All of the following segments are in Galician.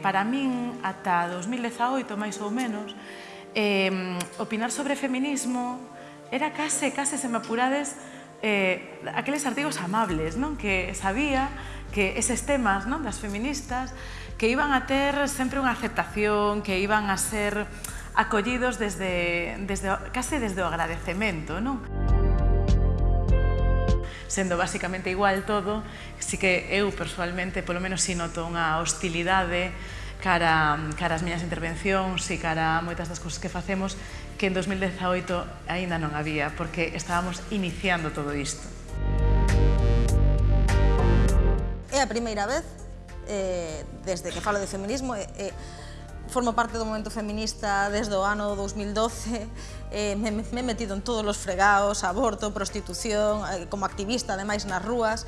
Para min, ata 2018, máis ou menos, eh, opinar sobre feminismo era case, case, se me apurades, eh, aqueles artigos amables, non? que sabía que eses temas non? das feministas que iban a ter sempre unha aceptación, que iban a ser acollidos desde, desde, case desde o agradecemento. Non? sendo basicamente igual todo, si que eu personalmente, polo menos, si noto unha hostilidade cara, cara as miñas intervencións e cara a moitas das cousas que facemos que en 2018 aínda non había, porque estábamos iniciando todo isto. É a primeira vez, eh, desde que falo de feminismo, eh, eh, formo parte do movimento feminista desde o ano 2012, eh, me, me metido en todos os fregados, aborto, prostitución, eh, como activista ademais nas rúas,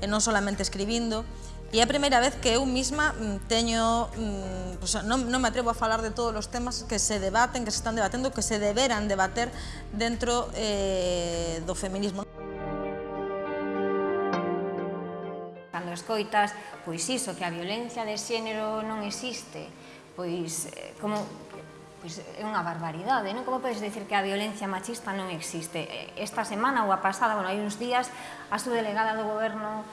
e eh, non solamente escribindo, E é a primeira vez que eu mesma mm, teño, mm, pues, non, non me atrevo a falar de todos os temas que se debaten, que se están debatendo, que se deberan debater dentro eh, do feminismo. Cando escoitas, pois iso, que a violencia de xénero non existe, pois eh, como pois é unha barbaridade, non? Como podes decir que a violencia machista non existe? Esta semana ou a pasada, bueno, hai uns días, a subdelegada do goberno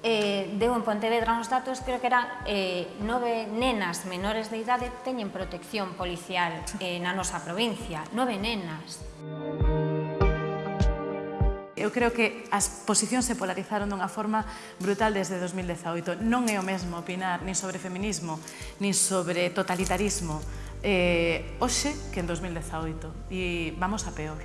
eh, deu en Pontevedra uns datos, creo que eran eh, nove nenas menores de idade teñen protección policial eh, na nosa provincia, nove nenas. Música eu creo que as posicións se polarizaron dunha forma brutal desde 2018. Non é o mesmo opinar nin sobre feminismo, nin sobre totalitarismo, eh, hoxe que en 2018. E vamos a peor.